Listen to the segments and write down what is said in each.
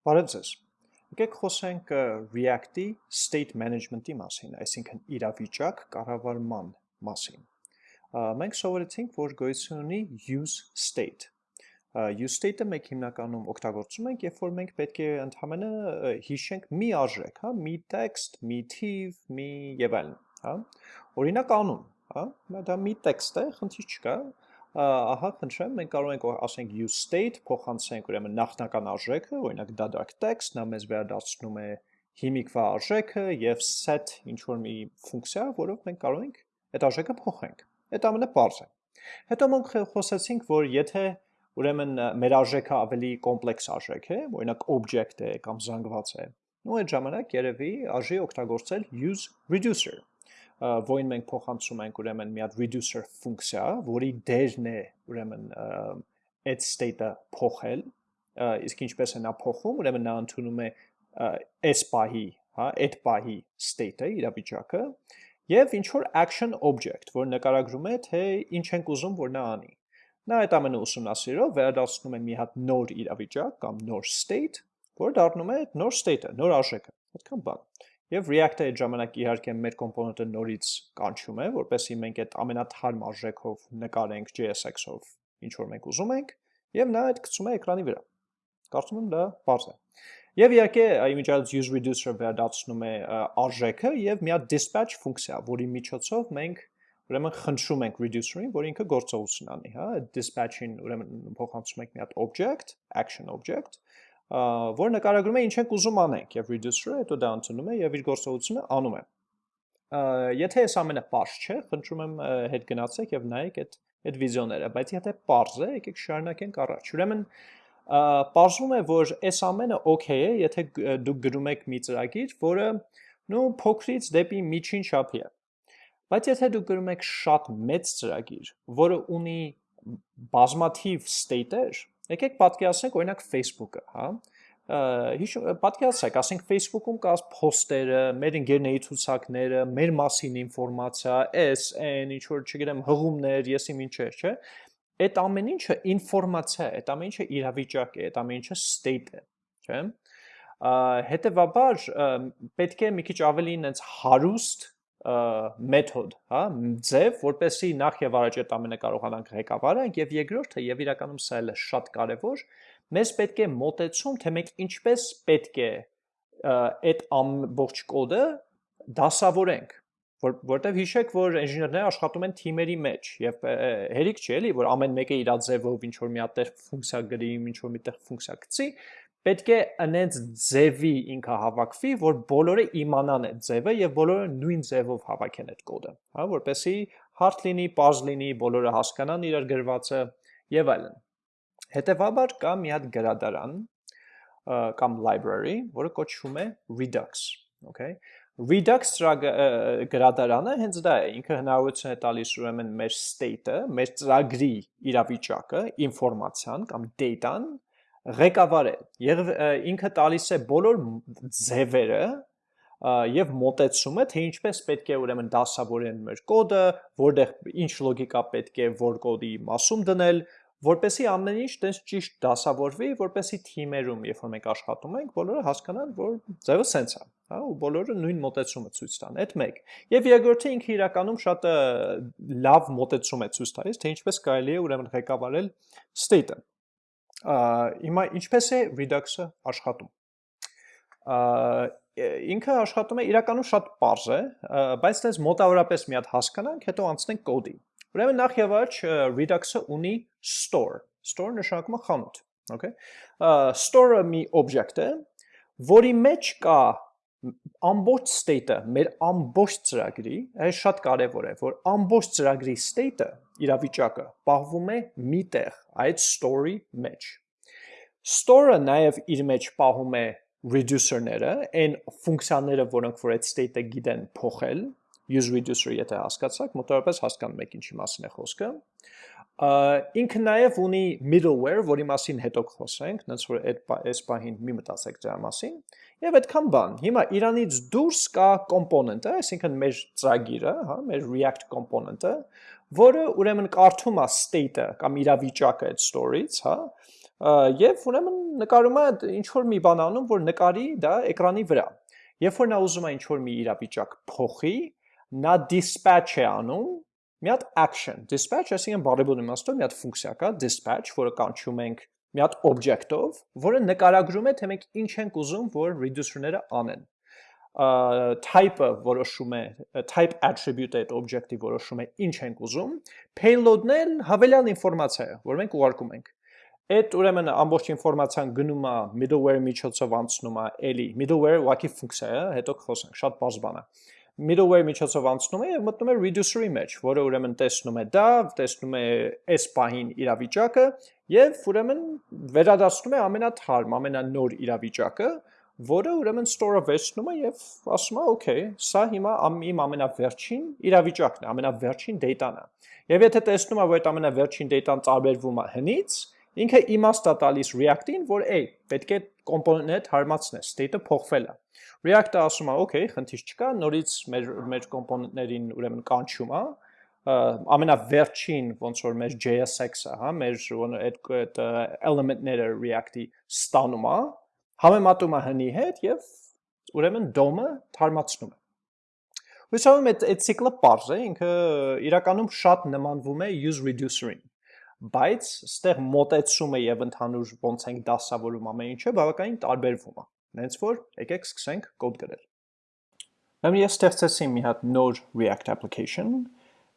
Բարև ձեզ։ Եկեք խոսենք React-ի state management-ի մասին, այսինքն իրավիճակ կառավարման մասին։ Մենք սովորեցինք, որ գոյություն ունի use state։ Use state-ը մենք հիմնականում օգտագործում ենք, երբ որ մենք պետք է ընդհանրապես հիշենք մի արժեք, հա, մի տեքստ, մի թիվ, մի եւ այլն, հա։ Օրինակ անուն, հա, դա մի տեքստ է, խնդիր չկա, ահա խնդրեմ, մենք կարող ենք ասենք use state փոխանցենք ուրեմն նախնական արժեքը, օրինակ դադարք text, նա մեզ վերադարձնում է հիմիկվա արժեքը եւ set ինչ որ մի ֆունկցիա, որով մենք կարող ենք այդ արժեքը փոխենք։ Այդ ամենը բարձ է։ Հետո մենք խոսեցինք, որ եթե ուրեմն մեր արժեքը ավելի կոմպլեքս արժեք է, օրինակ object է կամ զանգված է, ու այդ ժամանակ երևի արժի օգտագործել use reducer որին մենք փոխանցում ենք ուրեմն մի հատ reducer ֆունկցիա, որի դերն է ուրեմն այդ state-ը փոխել, իսկ ինչպես է նա փոխում, ուրեմն նա ընդունում է այս պահի, հա, այդ պահի state-ը, իրավիճակը, եւ ինչ որ action object, որ նկարագրում է, թե ինչ ենք ուզում, որ նա անի։ Նա այդ ամենը ուսումնասիրելով վերադառնում է մի հատ նոր իրավիճակ կամ նոր state, որ դառնում է նոր state-ը, նոր արժեքը։ Այդքան բան։ Եվ React-ը այդ ժամանակ իհարկե մեր կոմպոնենտը նորից կանչում է, որպեսզի մենք այդ ամենաթարմ արժեքով նկարենք JSX-ով ինչ որ մենք ուզում ենք, եւ նա այդ գցում է էկրանի վրա։ Կարծում եմ դա բարձ է։ Եվ իհարկե image use reducer վերադառնում է արժեքը եւ մի հատ dispatch ֆունկցիա, որի միջոցով մենք ուրեմն խնդրում ենք reducer-ին, որ ինքը գործողություն անի, հա, dispatch-ին ուրեմն փոխանցում ենք մի հատ object, action object, որ նկարագրում է ինչ ենք ուզում անենք եւ reducer-ը հետո դա ընդունում է եւ իր գործողությունը անում է։ Եթե այս ամենը པարզ չէ, խնդրում եմ հետ գնացեք եւ նայեք այդ այդ վիդեոները, բայց եթե པարզ է, եկեք շարունակենք առաջ։ Ուրեմն պարզվում է, որ այս ամենը օքեյ է, եթե դուք գրում եք մի ծրագիր, որը նո փոքրից դեպի միջին չափի է։ Բայց եթե դուք գրում եք շատ մեծ ծրագիր, որը ունի բազմաթիվ state-եր, Եկեք պատկերացնենք օրինակ Facebook-ը, հա։ պատկերացրեք, ասենք Facebook-ում կա post-երը, մեր ընկերների ցուցակները, մեր մասին ինֆորմացիա, S, N, ինչ որ, չգիտեմ, հղումներ, եսի ինչեր, չէ։ Այդ ամեն ինչը ինֆորմացիա է, այդ ամեն ինչը իրավիճակ է, այդ ամեն ինչը state է, չէ։ Հետևաբար պետք է մի քիչ ավելի ինձ հարուստ մեթոդ, հա, ձև, որպեսի նախ եւ առաջ այդ ամենը կարողանանք ղեկավարենք եւ երկրորդը եւ իրականում սա էլ է շատ կարեւոր, մեզ պետք է մոտեցում, թե մենք ինչպես պետք է այդ ամբողջ կոդը դասավորենք որ որտեվ հիշեք որ ինժեներները աշխատում են թիմերի մեջ եւ հերիք չի էլի որ ամեն մեկը իր ձևով ինչ որ մի հատ ֆունկցիա գրի, ինչ որ միտեղ ֆունկցիա գցի, պետք է անենց ձևի ինքը հավաքվի, որ բոլորը իմանան այդ ձևը եւ բոլորը նույն ձևով հավաքեն այդ կոդը, հա, որպեսզի հարթ լինի, པարզ լինի, բոլորը հասկանան իրար գրվածը եւ այլն։ Հետևաբար կա մի հատ գրադարան կամ library, որը կոչվում է Redux, okay? Redux գրադարանը հենց դա է, ինքը հնարավորություն է տալիս ուրեմն մեր state-ը, մեր ծրագրի իրավիճակը, ինֆորմացիան կամ data-ն ղեկավարել եւ ինքը տալիս է բոլոր ձևերը եւ մոտեցումը թե ինչպես պետք է ուրեմն դասավորեն մեր կոդը, որտեղ ինչ լոգիկա պետք է որ կոդի մասում դնել, որպեսի ամեն ինչ տես ճիշտ դասավորվի, որպեսի թիմերում, երբ որ մենք աշխատում ենք, բոլորը հասկանան, որ ձևը սենց է, հա, ու բոլորը նույն մոտեցումը ցույց տան։ Այդ մեկ։ Եվ երկրորդը ինքը իրականում շատ լավ մոտեցում է ցույց տալիս, թե ինչպես կարելի է ուրեմն ղեկավարել state-ը Հիմա ինչպես է Redux-ը աշխատում։ Ինքը աշխատում է իրականում շատ པարզ է, բայց դες մոտավորապես մի հատ հասկանանք, հետո անցնենք կոդի։ Ուրեմն նախ եւ առաջ Redux-ը ունի store։ Store նշանակում է խանութ, okay։ Store-ը մի օբյեկտ է, որի մեջ կա ամբողջ state-ը, մեր ամբողջ ծրագրի, այս շատ կարևոր է, որ ամբողջ ծրագրի state-ը, իրավիճակը պահվում է մի տեղ, այդ story մեջ։ Store-ը նաև իր մեջ պահում է reducer-ները, այն ֆունկցիաները, որոնք որ այդ state-ը գիտեն փոխել, use reducer եթե հասկացաք, մոտավորապես հասկանում եք ինչի մասին է խոսքը ինքը նաև ունի middleware, որի մասին հետո կխոսենք, նենց որ այդ այս պահին մի մտածեք դրա մասին, եւ այդքան բան։ Հիմա Իրանից դուրս կա component-ը, այսինքն մեր ծրագիրը, հա, մեր React component-ը, որը ուրեմն կարդում է state-ը կամ իրավիճակը այդ store-ից, հա, եւ ուրեմն նկարում է ինչ որ մի բան անում, որ նկարի դա էկրանի վրա։ Երբ որ նա ուզում է ինչ որ մի իրավիճակ փոխի, նա dispatch է անում մի հատ action dispatch, այսինքն բարեբոն իմաստով մի հատ ֆունկցիա կա dispatch, որը կանչում ենք մի հատ object-ով, որը նկարագրում է թե մենք ինչ ենք ուզում, որ reducer-ները անեն type-ը որոշում է type attribute-ը այդ object-ի որոշում է ինչ ենք ուզում, payload-ն էլ հավելյալ ինֆորմացիա է, որ մենք ուղարկում ենք։ Այդ ուրեմն ամբողջ ինֆորմացիան գնում է middleware միջոցով անցնում է էլի middleware ուղղակի ֆունկցիա է, հետո կխոսենք, շատ բարձ բան է middleware միջոցով անցնում է եւ մտնում է reducer-ի մեջ, որը ուրեմն տեսնում է դա, տեսնում է այս պահին իրավիճակը եւ ուրեմն վերադարձնում է ամենաթարմ, ամենանոր իրավիճակը, որը ուրեմն store-ը վերցնում է եւ ասում է, okay, սա հիմա իմ ամենավերջին իրավիճակն է, ամենավերջին data-ն է։ Եվ եթե տեսնում է, որ այդ ամենավերջին data-ն տարբերվում է հնից, ինքը իմաստ է տալիս React-ին, որ էй, պետք է կոմպոնենտը հետ հարմացնես, state-ը փոխվել է։ React-ը ասում է, okay, խնդիր չկա, նորից մեր մեր կոմպոնենտներին ուրեմն կանչում է, ամենավերջին ոնց որ մեր JSX-ը, հա, մեր այդ element-ները React-ի ստանում է, համեմատում է հնի հետ եւ ուրեմն DOM-ը թարմացնում է։ եմ այդ այդ ցիկլը པարզ է, ինքը իրականում շատ նմանվում է use reducer-ին բայց ստեղ մոտեցումը եւ ընդհանուր ոնց ենք դասավորում ամեն ինչը բավականին տարբերվում է։ Հենց որ եկեք սկսենք կոդ գրել։ Ուրեմն ես ստեղծեցի մի հատ նոր React application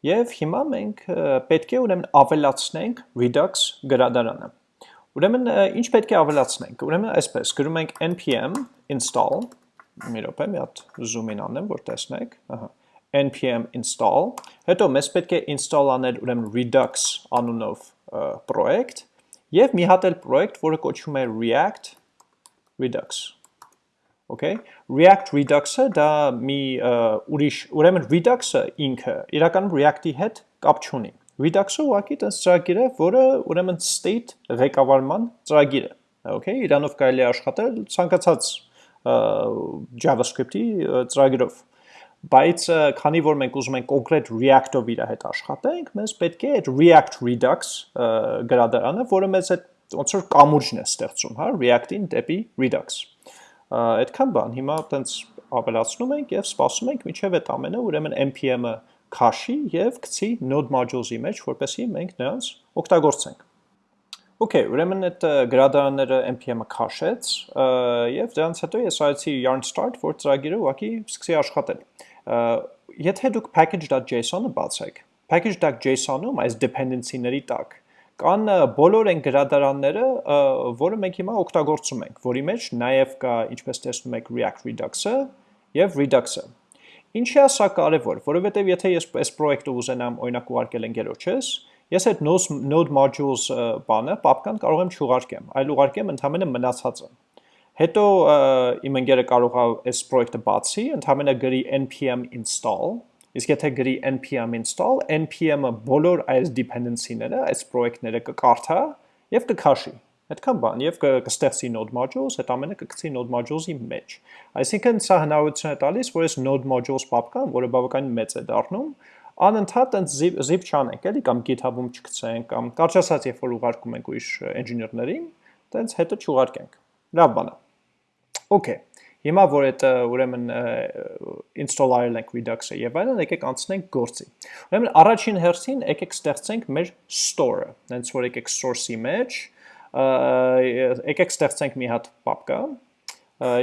եւ հիմա մենք պետք է ուրեմն ավելացնենք Redux գրադարանը։ Ուրեմն ինչ պետք է ավելացնենք։ Ուրեմն այսպես գրում ենք npm install մի րոպե, մի հատ zoom in անեմ, որ տեսնեք, ահա npm install, հետո մեզ պետք է install անել ուրեմն Redux անունով պրոյեկտ եւ մի հատ էլ պրոյեկտ, որը կոչվում է React Redux։ Okay, React Redux-ը դա մի ուրիշ, ուրեմն Redux-ը ինքը իրականում React-ի հետ կապ չունի։ Redux-ը ուղղակի տես ծրագիր է, որը ուրեմն state ղեկավարման ծրագիր է։ Okay, իրանով կարելի է աշխատել ցանկացած JavaScript-ի ծրագրով։ Բայց քանի որ մենք ուզում ենք կոնկրետ React-ով իր հետ աշխատենք, մեզ պետք է այդ React Redux գրադարանը, որը մեզ այդ ոնց որ կամուրջն է ստեղծում, հա, React-ին դեպի Redux։ Այդքան բան, հիմա տենց ավելացնում ենք եւ սպասում ենք միջև այդ ամենը, ուրեմն npm-ը քաշի եւ գցի node modules-ի մեջ, որպեսզի մենք նրանց օգտագործենք։ Okay, ուրեմն այդ գրադարանները npm-ը քաշեց եւ դրանից հետո ես արեցի yarn start, որ ծրագիրը ուղղակի սկսի աշխատել։ Եթե դուք package.json-ը բացեք, package.json-ում այս dependency-ների տակ կան բոլոր այն գրադարանները, որը մենք հիմա օգտագործում ենք, որի մեջ նաև կա, ինչպես տեսնում եք, React Redux-ը եւ Redux-ը։ Ինչի է սա կարևոր, որովհետև եթե ես այս պրոյեկտը ուզենամ օրինակ ուղարկել ընկերոջս, ես այդ node modules բանը պապկան կարող եմ չուղարկեմ, այլ ուղարկեմ ընդհանրապես մնացածը։ Հետո իմ ընկերը կարող է այս պրոյեկտը բացի, ընդհանրապես գրի npm install, իսկ եթե գրի npm install, npm-ը բոլոր այս dependency-ները, այս պրոյեկտները կկարդա եւ կքաշի Այդքան բան եւ կստեղծի node modules, այդ ամենը կգցի node modules-ի մեջ։ Այսինքն սա հնարավորություն է տալիս, որ այս node modules պապկան, որը բավականին մեծ է դառնում, անընդհատ այնց zip, zip չանենք, էլի կամ GitHub-ում չգցենք, կամ կարճ ասած, երբ որ ուղարկում ենք ուրիշ engineer-ներին, տենց հետո չուղարկենք։ Լավ բան է։ Okay։ Հիմա որ այդ ուրեմն install արել ենք Redux-ը եւ այլն, եկեք անցնենք գործի։ Ուրեմն առաջին հերթին եկեք ստեղծենք մեր store-ը։ Հենց որ եկեք source-ի մեջ, եկեք ստեղծենք մի հատ պապկա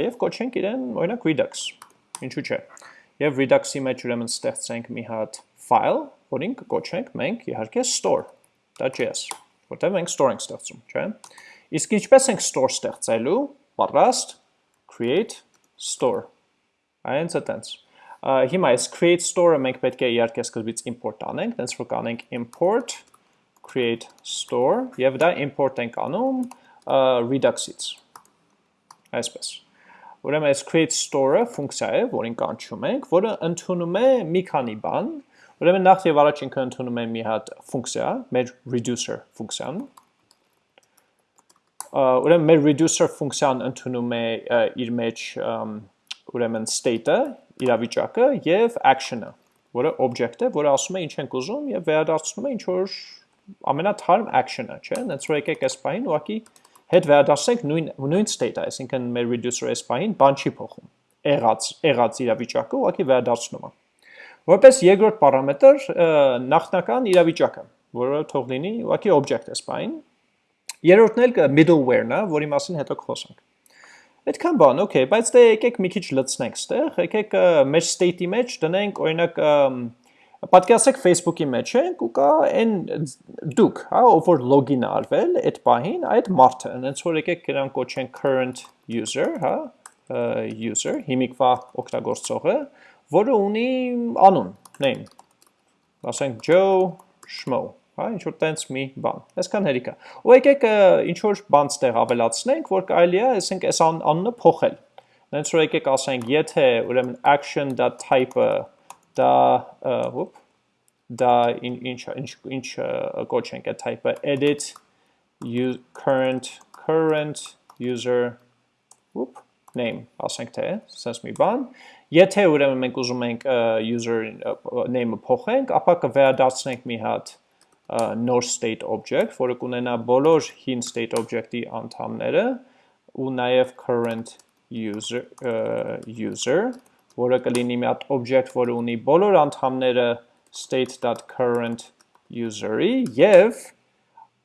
եւ կոչենք իրեն օրինակ Redux։ Ինչու՞ չէ։ Եվ Redux-ի մեջ ուրեմն ստեղծենք մի հատ file, որին կկոչենք մենք իհարկե store.js, որտեղ մենք store ենք ստեղծում, չէ՞։ Իսկ ինչպես ենք store ստեղծելու, պատրաստ create store։ Այնց է տենց։ Հիմա այս create store-ը մենք պետք է իհարկե սկզբից import անենք, տենց որ կանենք import create store եւ դա import ենք անում Redux-ից։ Այսպես։ Ուրեմն այս create store-ը ֆունկցիա է, որին կանչում ենք, որը ընդունում է մի քանի բան։ Ուրեմն նախ եւ առաջ ինքը ընդունում է մի հատ ֆունկցիա, մեր reducer ֆունկցիան։ Ուրեմն մեր reducer ֆունկցիան ընդունում է իր մեջ ուրեմն state-ը, իրավիճակը եւ action-ը, որը object է, որը ասում է ինչ ենք ուզում եւ վերադարձնում է ինչ որ ամենաթարմ action-ը, չէ՞։ Հենց որ եկեք այս բանին ուղակի հետ վերադարձնենք նույն նույն state-ը, այսինքն մեր reducer s բանին բան չի փոխում։ Եղած եղած իրավիճակը ուղղակի վերադարձնում է։ Որպես երկրորդ պարամետր նախնական իրավիճակը, որը թող լինի ուղղակի object s բանին։ Երրորդն էլ middleware-ն է, որի մասին հետո կխոսենք։ Այդքան բան, okay, բայց դե եկեք մի քիչ լցնենք ստեղ, եկեք մեր state-ի մեջ դնենք օրինակ Պատկերացրեք Facebook-ի մեջ ենք ու կա այն դուք, հա, ով որ login արվել այդ պահին, այդ մարդը, հենց որ եկեք նրան կոչենք current user, հա, user, հիմիկվա օգտագործողը, որը ունի անուն, name։ Ասենք Joe Schmo, հա, ինչ որ տենց մի բան։ Այսքան հերիք է։ Ու եկեք ինչ որ բան ստեղ ավելացնենք, որ կարելի է, ասենք, այս անունը փոխել։ Հենց որ եկեք ասենք, եթե ուրեմն action.type-ը դա ոպ դա ինչ ինչ ինչ կոչենք այդ type-ը edit current current user ոպ name ասենք թե sense մի բան եթե ուրեմն մենք ուզում ենք user name-ը փոխենք ապա կվերադարձնենք մի հատ նոր state object, որը կունենա բոլոր հին state object-ի անդամները ու նաև current user user որը կլինի մի հատ object, որը ունի բոլոր անդամները state.current user-ի եւ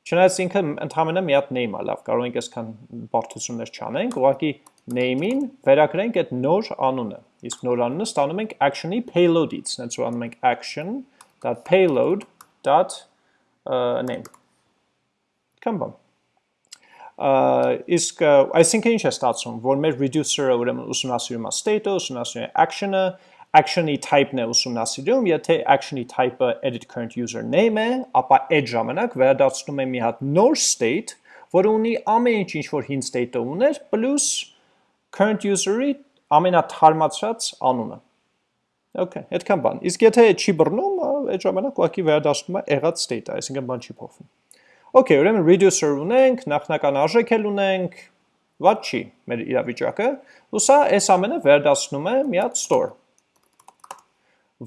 չնայած ինքը ընդհանրապես մի հատ name-ա, լավ, կարող ենք այսքան բարդություններ չանենք, ուղղակի name-ին վերագրենք այդ նոր անունը։ Իսկ նոր անունը ստանում ենք action-ի payload-ից, հենց որ անում ենք action.payload.name։ Կամ բան իսկ այսինքն ինչ է ստացվում, որ մեր reducer-ը ուրեմն ուսումնասիրում է state-ը, ուսումնասիրում է action-ը, action-ի type-ն է ուսումնասիրում, եթե action-ի type-ը edit current user name է, ապա այդ ժամանակ վերադարձնում է մի հատ նոր state, որը ունի ամեն ինչ ինչ որ հին state-ը ուներ, plus current user-ի ամենաթարմացած անունը։ Okay, այդքան բան։ Իսկ եթե չի բռնում, այդ ժամանակ ուղղակի վերադառնում է եղած state-ը, այսինքն բան չի փոխվում։ Okay, ուրեմն reducer ունենք, նախնական արժեք էլ ունենք, ված չի մեր իրավիճակը, ու սա այս ամենը վերադասնում է մի հատ store,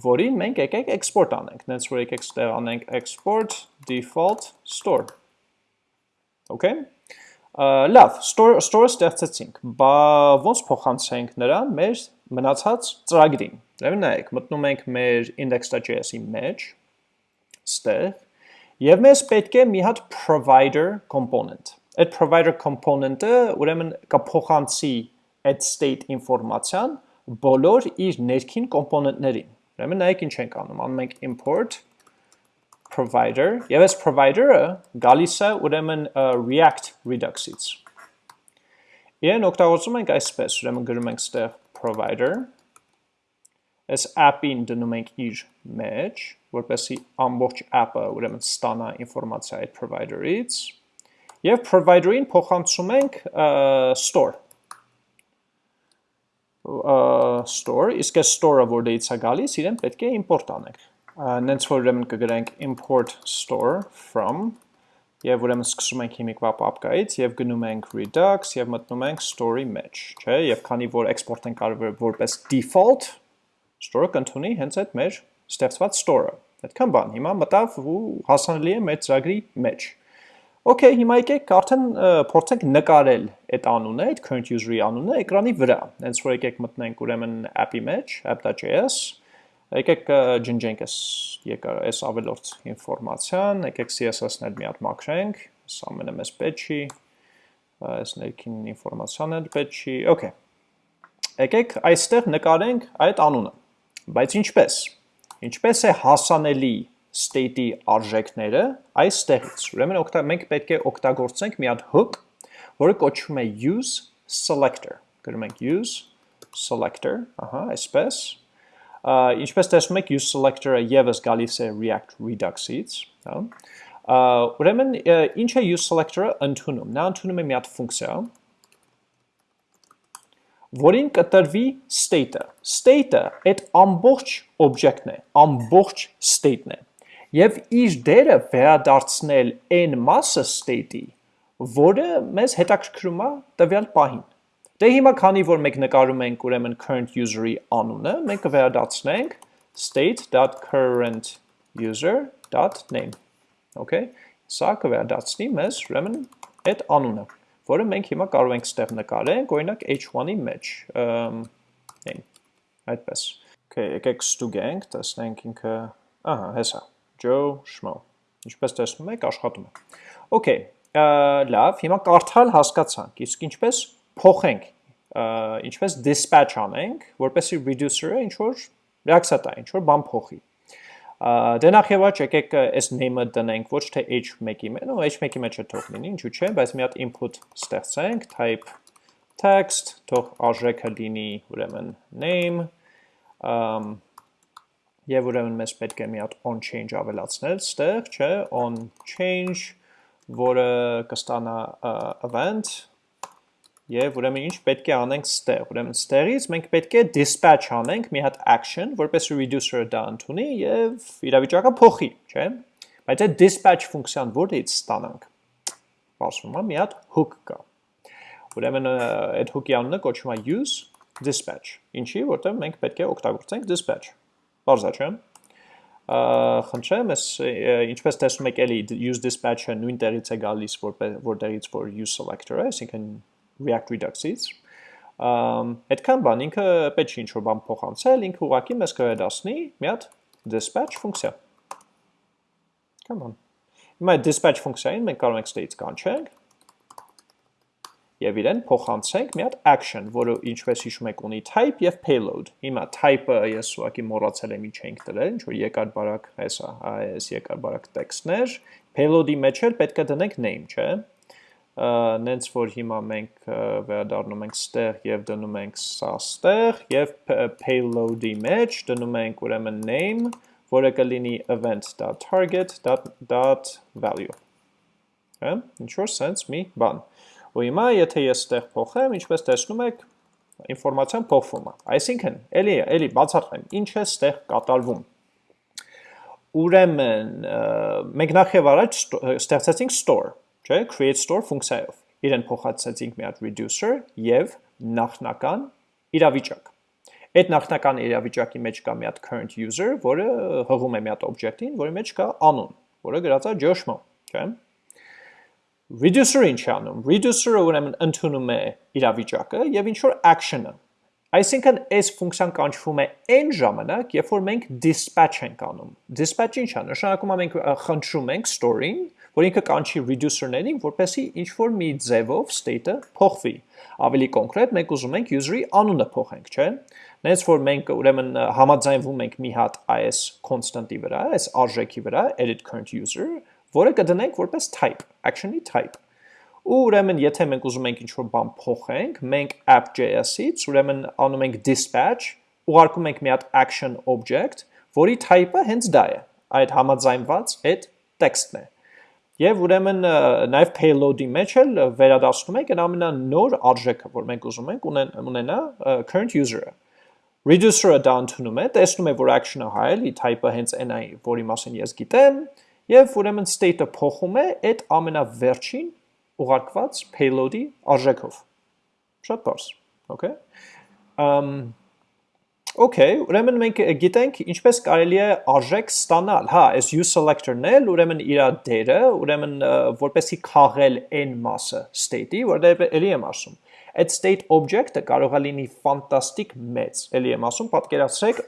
որին մենք եկեք export անենք, նենց որ եկեք ստեղ անենք export default store, okay, լավ, store, store ստեղծեցինք, բա ոնց փոխանցենք նրան մեր մնացած ծրագրին, ուրեմն նայեք, մտնում ենք մեր index.js-ի մեջ, ստեղ, Եվ մեզ պետք է մի հատ provider component։ Այդ provider component-ը ուրեմն կփոխանցի այդ state ինֆորմացիան բոլոր իր ներքին կոմպոնենտներին։ Ուրեմն նայեք ինչ ենք անում, անում ենք import provider, եւ այս provider-ը գալիս է ուրեմն React Redux-ից։ Իրեն օգտագործում ենք այսպես, ուրեմն գրում ենք ստեղ provider այս app-ին դնում ենք իր մեջ, որպեսի ամբողջ app-ը ուրեմն ստանա ինֆորմացիա այդ provider-ից, եւ provider-ին փոխանցում ենք store. Store, իսկ այս store-ը որտեղից է գալիս, իրեն պետք է import անենք։ Նենց որ ուրեմն կգրենք import store from եւ ուրեմն սկսում ենք հիմիկվա պապկայից եւ գնում ենք redux եւ մտնում ենք story մեջ, չէ՞, եւ քանի որ export ենք արվել որպես default, store-ը կընդունի հենց այդ մեր ստեղծված store-ը։ Այդքան բան, հիմա մտավ ու հասանելի է մեր ծրագրի մեջ։ Okay, հիմա եկեք արդեն փորձենք նկարել այդ անունը, այդ current user-ի անունը էկրանի վրա։ Հենց որ եկեք մտնենք ուրեմն app-ի մեջ, app.js, եկեք ջնջենք այս եկար այս ավելորդ ինֆորմացիան, եկեք CSS-ն էլ մի հատ մաքրենք, սա ամենը մեզ պետք չի, այս ներքին ինֆորմացիան էլ պետք չի։ Okay։ Եկեք այստեղ նկարենք այդ անունը։ Բայց ինչպես։ Ինչպես է հասանելի state-ի արժեքները այստեղից։ Ուրեմն մենք պետք է օգտագործենք մի հատ hook, որը կոչվում է use selector։ Գրում ենք use selector, ահա, այսպես։ Ինչպես տեսնում եք, use selector-ը եւս գալիս է React Redux-ից, հա։ Ուրեմն ինչ է use selector-ը ընդունում։ Նա ընդունում է մի հատ ֆունկցիա, որին կտրվի state-ը։ State-ը այդ ամբողջ object-ն է, ամբողջ state-ն է։ Եվ իր դերը վերադարձնել այն մասը state-ի, որը մեզ հետաքրքրում է տվյալ պահին։ Դե հիմա քանի որ մենք նկարում ենք ուրեմն current user-ի անունը, մենք կվերադարձնենք state.current user.name։ Okay, սա կվերադարձնի մեզ ուրեմն այդ անունը, որը մենք հիմա կարող ենք ստեղ նկարենք, օրինակ h1-ի մեջ, այն, այդպես։ Okay, եկեք ստուգենք, տեսնենք ինքը, ահա, հեսա, Joe Schmo։ Ինչպես տեսնում եք, աշխատում է։ Okay, լավ, հիմա կարդալ հասկացանք, իսկ ինչպես փոխենք, ինչպես dispatch անենք, որպեսի reducer-ը ինչ որ reaction տա, ինչ որ բան փոխի։ Դե նախ եւ առաջ եկեք այս name-ը դնենք ոչ թե h1-ի մեջ, նո h1-ի մեջ է թող լինի, ինչու՞ չէ, բայց մի հատ input ստեղծենք, type text, թող արժեքը լինի ուրեմն name, um, եւ ուրեմն մեզ պետք է մի հատ on change ավելացնել, ստեղ, չէ, on change, որը կստանա event Եվ ուրեմն ինչ պետք է անենք ստեղ, ուրեմն ստեղից մենք պետք է dispatch անենք մի հատ action, որպես reducer-ը դա ընդունի եւ իրավիճակը փոխի, չէ՞։ Բայց այդ dispatch ֆունկցիան որից ստանանք։ Ասում եմ մի հատ hook կա։ Ուրեմն այդ hook-ի անունը կոչվում է use dispatch։ Ինչի, որտեղ մենք պետք է օգտագործենք dispatch։ Բարձա չէ՞ խնդրեմ, ես ինչպես տեսնում եք, էլի use dispatch-ը նույն տեղից է գալիս, որտեղից որ use selector-ը, այսինքն React Redux-ից, այդքան բան ինքը պետք չի ինչ-որ բան փոխանցել, ինքը ուղղակի մեզ կվերադասնի մի հատ dispatch ֆունկցիա։ Come on։ Հիմա այդ dispatch ֆունկցիային մենք կարող ենք state կանչենք եւ իրեն փոխանցենք մի հատ action, որը ինչպես հիշում եք ունի type եւ payload։ Հիմա type-ը ես ուղղակի մոռացել եմ ինչ ենք դրել, ինչ որ եկար բարակ հեսա, այս եկար բարակ տեքստներ, payload-ի մեջ էլ պետք է դնենք name, չէ՞ նենց որ հիմա մենք վերադառնում ենք ստեղ եւ դնում ենք սա ստեղ եւ payload-ի մեջ դնում ենք ուրեմն name, որը կլինի event.target.value։ Հա, ինչ որ sense մի բան։ Ու հիմա եթե ես ստեղ փոխեմ, ինչպես տեսնում եք, ինֆորմացիան փոխվում է։ Այսինքն, էլի էլի բացատրեմ, ինչ է ստեղ կատարվում։ Ուրեմն մենք նախ եւ առաջ ստեղծեցինք store չէ, create store ֆունկցիայով։ Իրեն փոխացրեցինք մի հատ reducer եւ նախնական իրավիճակ։ Այդ նախնական իրավիճակի մեջ կա մի հատ current user, որը հղում է մի հատ object-ին, որի մեջ կա անուն, որը գրած է Joshmo, չէ՞։ Reducer-ը ինչ է անում։ Reducer-ը ուրեմն ընդունում է իրավիճակը եւ ինչ որ action-ը։ Այսինքն այս ֆունկցիան կանչվում է այն ժամանակ, երբ որ մենք dispatch ենք անում։ Dispatch ինչ է։ Նշանակում է մենք խնդրում ենք store-ին, որ ինքը կանչի reducer-ներին, որպեսի ինչ-որ մի ձևով state-ը փոխվի։ Ավելի կոնկրետ, մենք ուզում ենք user-ի անունը փոխենք, չէ՞։ Նենց որ մենք ուրեմն համաձայնվում ենք մի հատ այս constant-ի վրա, այս արժեքի վրա, edit current user, որը կդնենք որպես type, action-ի type։ Ու ուրեմն եթե մենք ուզում ենք ինչ-որ բան փոխենք, մենք app.js-ից ուրեմն անում ենք dispatch, ուղարկում ենք մի հատ action object, որի type-ը հենց դա է։ Այդ համաձայնված այդ տեքստն է։ Եվ ուրեմն նաև payload-ի մեջ էլ վերադասնում ենք այն ամենանոր արժեքը, որ մենք ուզում ենք ունենա current user-ը։ Reducer-ը դա ընդունում է, տեսնում է, որ action-ը հայելի, type-ը հենց այն է, որի մասին ես գիտեմ, եւ ուրեմն state-ը փոխում է այդ ամենավերջին ուղարկված payload-ի արժեքով։ Շատ բարձ, okay։ Um Okay, ուրեմն մենք գիտենք ինչպես կարելի է արժեք ստանալ։ Հա, այս use selector-ն էլ ուրեմն իր դերը, ուրեմն որպեսի քաղել n մասը state-ի, որտեղ էլի եմ ասում։ Այդ state object-ը կարող է լինի ֆանտաստիկ մեծ։ Էլի եմ ասում, պատկերացրեք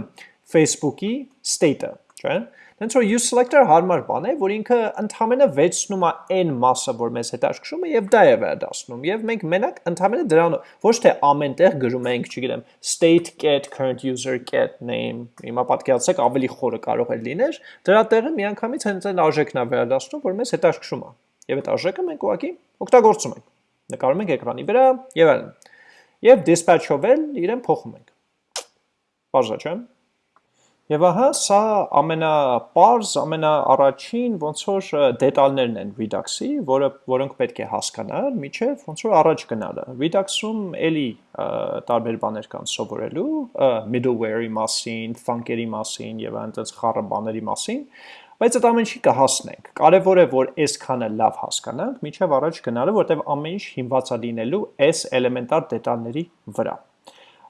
Facebook-ի state-ը, չէ՞։ Դենց որ use selector հարմար բան է, որ ինքը ընդհանրապես վերցնում է n մասը, որ մեզ հետաքրքրում է եւ դա է վերադասնում։ Եվ մենք մենակ ընդհանրապես դրան ոչ թե ամենտեղ գրում ենք, չգիտեմ, state get current user get name, հիմա պատկերացրեք ավելի խորը կարող է լիներ, դրա տեղը միանգամից հենց այն արժեքն է վերադասնում, որ մեզ հետաքրքրում է։ Եվ այդ արժեքը մենք ուղղակի օգտագործում ենք։ Նկարում ենք էկրանի վրա եւ այլն։ Եվ dispatch-ով էլ իրեն փոխում ենք։ Բարձր չէ՞ Եվ ահա սա ամենապարզ, ամենաառաջին ոնց որ դետալներն են Redux-ի, որը որոնք պետք է հասկանալ, միջև ոնց որ առաջ գնալը։ Redux-ում էլի տարբեր բաներ կան սովորելու, middleware-ի մասին, funk-երի մասին եւ այնտեղ խառը բաների մասին, բայց այդ ամեն ինչի կհասնենք։ Կարևոր է որ այսքանը լավ հասկանանք, միջև առաջ գնալը, որտեղ ամեն ինչ հիմնված է լինելու այս էլեմենտար դետալների վրա։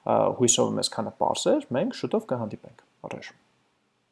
Հույսով եմ այսքանը པարզ էր, մենք շուտով կհանդիպենք։ Առաջ